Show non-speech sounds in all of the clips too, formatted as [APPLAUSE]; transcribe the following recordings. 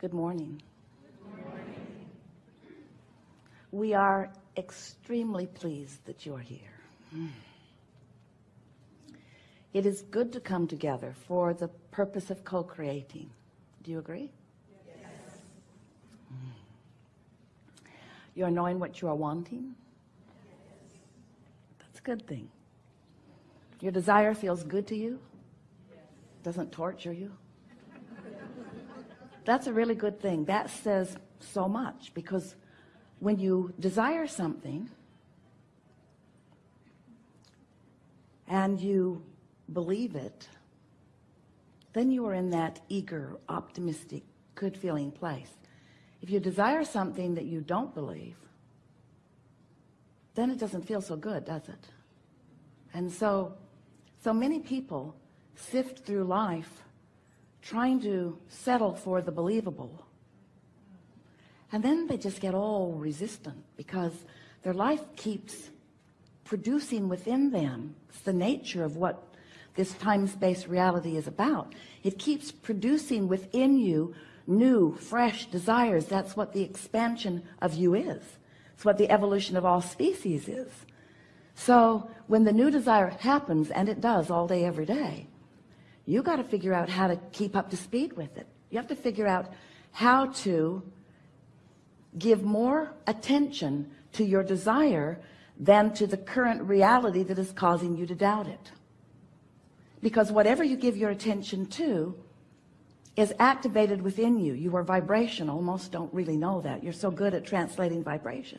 Good morning. Good morning. We are extremely pleased that you're here. Hmm. It is good to come together for the purpose of co-creating. Do you agree? Yes. Hmm. You're knowing what you are wanting? Yes. That's a good thing. Your desire feels good to you? Yes. Doesn't torture you? That's a really good thing. That says so much because when you desire something and you believe it, then you are in that eager, optimistic, good feeling place. If you desire something that you don't believe, then it doesn't feel so good, does it? And so, so many people sift through life trying to settle for the believable. And then they just get all resistant because their life keeps producing within them. It's the nature of what this time-space reality is about. It keeps producing within you new, fresh desires. That's what the expansion of you is. It's what the evolution of all species is. So when the new desire happens, and it does all day, every day, you got to figure out how to keep up to speed with it. You have to figure out how to give more attention to your desire than to the current reality that is causing you to doubt it. Because whatever you give your attention to is activated within you. You are vibrational. Most don't really know that. You're so good at translating vibration.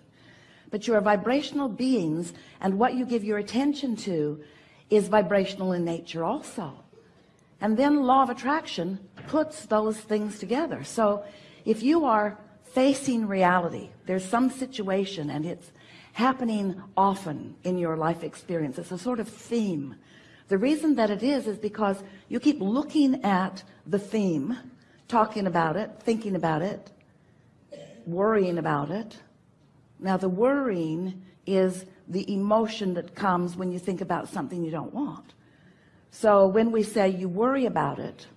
But you are vibrational beings and what you give your attention to is vibrational in nature also and then law of attraction puts those things together. So if you are facing reality there's some situation and it's happening often in your life experience. It's a sort of theme. The reason that it is is because you keep looking at the theme talking about it thinking about it worrying about it. Now the worrying is the emotion that comes when you think about something you don't want so when we say you worry about it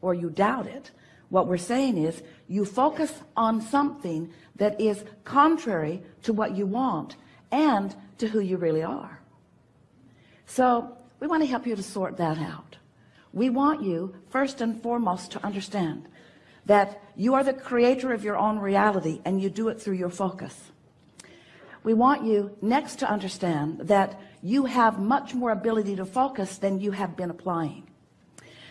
or you doubt it what we're saying is you focus on something that is contrary to what you want and to who you really are. So we want to help you to sort that out. We want you first and foremost to understand that you are the creator of your own reality and you do it through your focus. We want you next to understand that you have much more ability to focus than you have been applying.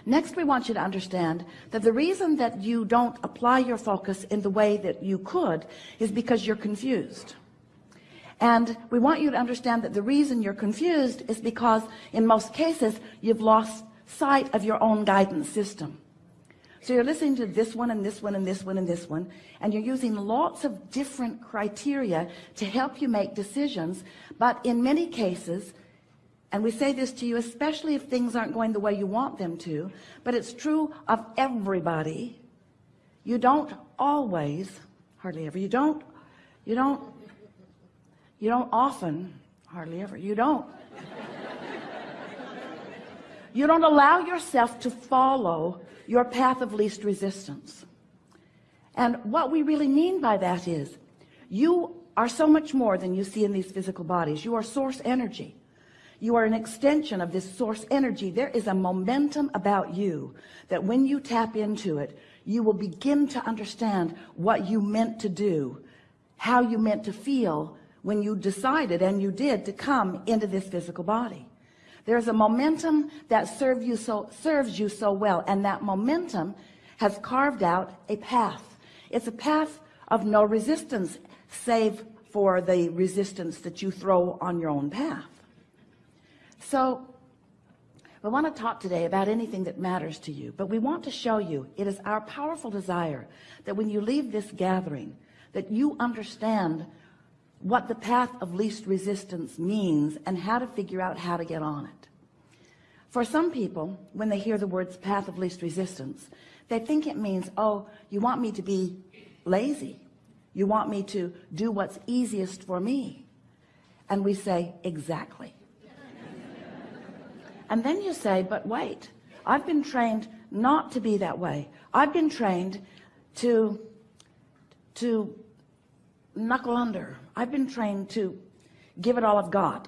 Next we want you to understand that the reason that you don't apply your focus in the way that you could is because you're confused. And we want you to understand that the reason you're confused is because in most cases you've lost sight of your own guidance system so you're listening to this one and this one and this one and this one and you're using lots of different criteria to help you make decisions. But in many cases and we say this to you especially if things aren't going the way you want them to but it's true of everybody you don't always hardly ever you don't you don't you don't often hardly ever you don't you don't allow yourself to follow your path of least resistance. And what we really mean by that is you are so much more than you see in these physical bodies. You are source energy. You are an extension of this source energy. There is a momentum about you that when you tap into it you will begin to understand what you meant to do how you meant to feel when you decided and you did to come into this physical body there's a momentum that serves you so serves you so well and that momentum has carved out a path. It's a path of no resistance save for the resistance that you throw on your own path. So we want to talk today about anything that matters to you but we want to show you it is our powerful desire that when you leave this gathering that you understand what the path of least resistance means and how to figure out how to get on it. For some people when they hear the words path of least resistance they think it means oh you want me to be lazy. You want me to do what's easiest for me. And we say exactly. [LAUGHS] And then you say but wait I've been trained not to be that way. I've been trained to to knuckle under. I've been trained to give it all I've got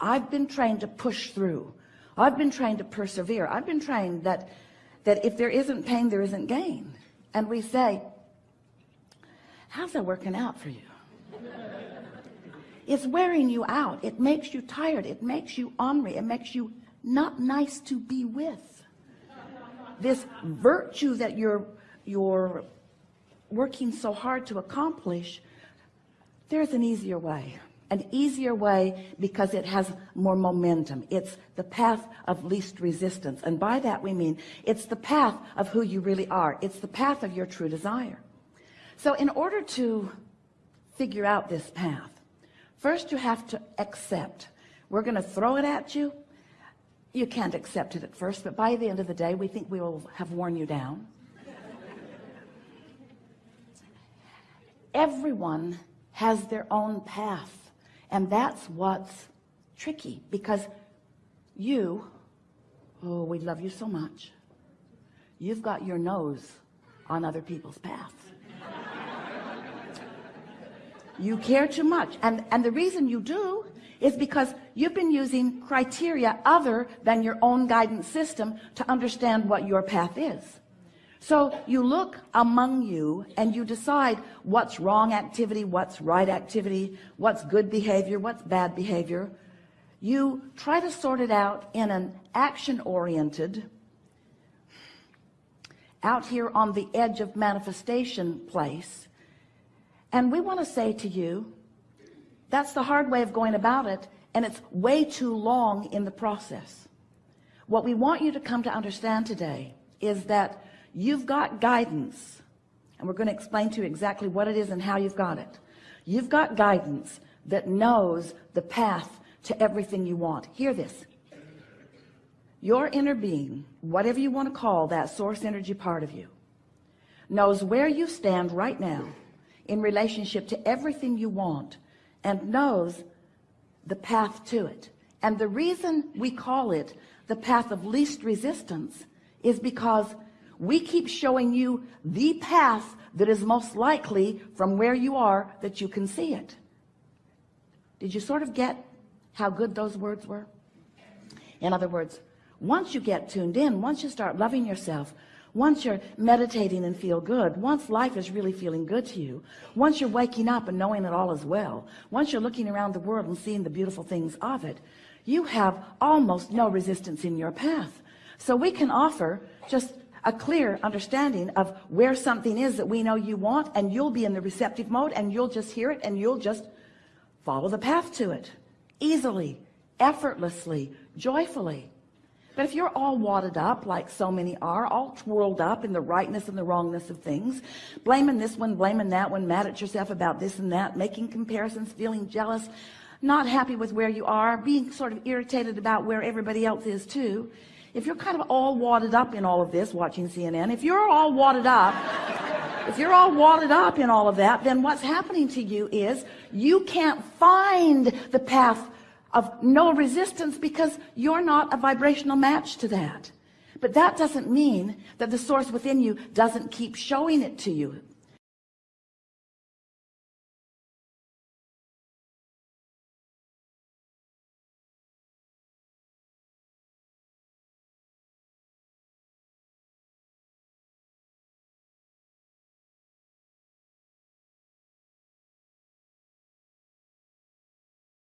I've been trained to push through. I've been trained to persevere. I've been trained that that if there isn't pain there isn't gain. And we say how's that working out for you? It's wearing you out. It makes you tired. It makes you ornery. It makes you not nice to be with. This virtue that you're you're working so hard to accomplish there's an easier way an easier way because it has more momentum. It's the path of least resistance. And by that we mean it's the path of who you really are. It's the path of your true desire. So in order to figure out this path first you have to accept. We're going to throw it at you. You can't accept it at first but by the end of the day we think we will have worn you down. [LAUGHS] Everyone has their own path. And that's what's tricky because you oh we love you so much. You've got your nose on other people's paths. You care too much. And and the reason you do is because you've been using criteria other than your own guidance system to understand what your path is so you look among you and you decide what's wrong activity what's right activity what's good behavior what's bad behavior. You try to sort it out in an action oriented out here on the edge of manifestation place. And we want to say to you that's the hard way of going about it and it's way too long in the process. What we want you to come to understand today is that you've got guidance. And we're going to explain to you exactly what it is and how you've got it. You've got guidance that knows the path to everything you want. Hear this. Your inner being whatever you want to call that source energy part of you knows where you stand right now in relationship to everything you want and knows the path to it. And the reason we call it the path of least resistance is because we keep showing you the path that is most likely from where you are that you can see it. Did you sort of get how good those words were? In other words once you get tuned in once you start loving yourself once you're meditating and feel good once life is really feeling good to you once you're waking up and knowing that all is well once you're looking around the world and seeing the beautiful things of it you have almost no resistance in your path. So we can offer just a clear understanding of where something is that we know you want and you'll be in the receptive mode and you'll just hear it and you'll just follow the path to it. Easily effortlessly joyfully. But if you're all wadded up like so many are all twirled up in the rightness and the wrongness of things blaming this one blaming that one mad at yourself about this and that making comparisons feeling jealous not happy with where you are being sort of irritated about where everybody else is too if you're kind of all wadded up in all of this watching CNN if you're all wadded up if you're all wadded up in all of that then what's happening to you is you can't find the path of no resistance because you're not a vibrational match to that. But that doesn't mean that the source within you doesn't keep showing it to you